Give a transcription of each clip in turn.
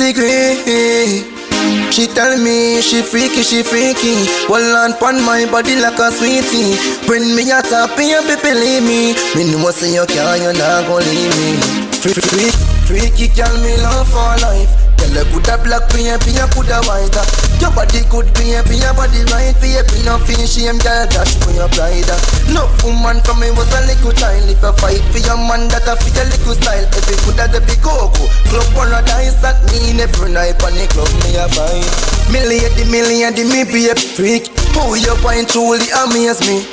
agree. She tell me she freaky, she freaky. Hold on pon my body like a sweetie. When me a top, you be believe me. Me know say you can't, you not gon' leave me. Freaky, freaky, freaky, girl, me love for life. Girl, you coulda black, me and you coulda white. Your body good, me and your body right. Me be no feel shame, girl, dash for your pride. No woman from me was a little child. If fight for your man, that a fit a little style. You coulda the big coco, club paradise that mean every night on the club me a fight. Me lady, me lady, me be a freak. Who you find truly amaze me.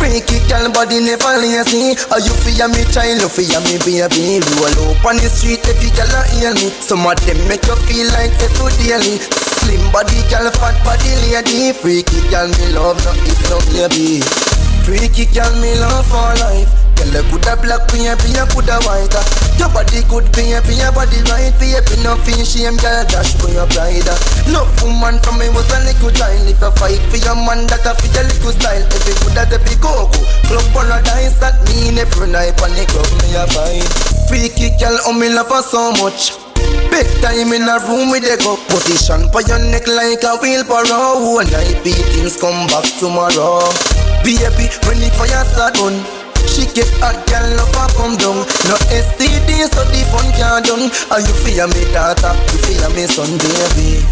Freaky girl body never lazy Are you fear me child, you fear me baby Roll up on the street every girl a hear me Some of them make you feel like every daily Slim body girl, fat body lady Freaky girl me love, no if no baby Freaky girl me love for life. Girl, you coulda black, baby, you coulda white Your body good, baby, your body right. Baby, no feel shame, girl, dash for your pride. No woman from me was a little child If you fight for your man, that a fit a little style. If you coulda the big coco Club paradise, that mean every night On the club, me a fight. Freaky girl, oh me love her so much. Big time in a room with a go Position for your neck like a wheelbarrow. One night beatings come back tomorrow Baby, when the fire start on she get hot, girl, love her come down. No STD, so the fun can't done. Are you fear me daughter, you fear me son, baby.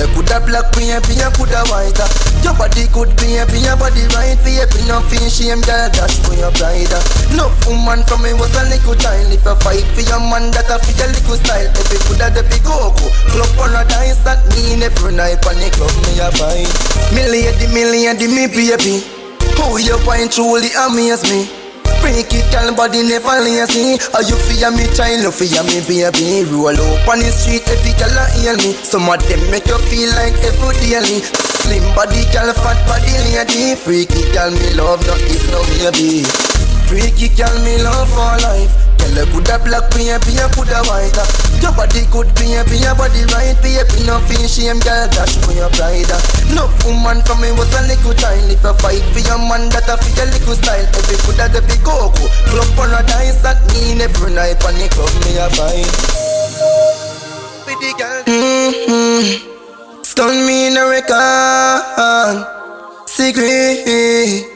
You coulda black, baby, you coulda white Your body good, baby, your body right Baby, no feel shame, girl, dash for your pride No woman from me was a little child. If you fight for your man, that a fit a little style. You coulda big coco Club that mean every night On the club, me a fight. Me lady, me lady, me baby. Who you find truly amaze me. Freaky girl body never lazy. Are you fear me child, you fear me baby. Roll up on the street every girl a hear me. Some of them make you feel like every daily. Slim body girl, fat body lady. Freaky girl me love, no if no maybe Freaky girl me love for life Girl you coulda black baby, you coulda white Your body good baby, your body right Baby. No feel shame, girl dash for your pride No woman from me was a little child If you fight for your man, that a fit a little style. You coulda the big coco Club paradise, that mean every night the club me a fight. With mm-hmm. Stun me in a record. Secret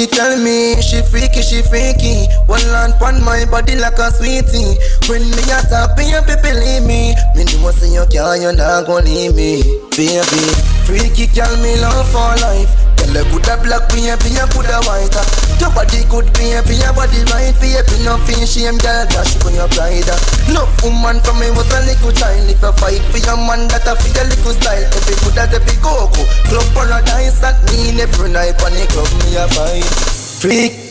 she tell me she freaky, she freaky. One land pon my body like a sweetie. When me a you be believe me. Me know say you can't, you not gon' leave me. Baby, freaky girl, me love for life. Girl, you coulda black, baby, you coulda white. Your body good, baby, your body right. Baby, no feel shame, girl, dash for your pride. No woman from me was a little child. If you fight for your man, that a fit a little style The big coco Club paradise, that mean every night On the club, me a fight Freak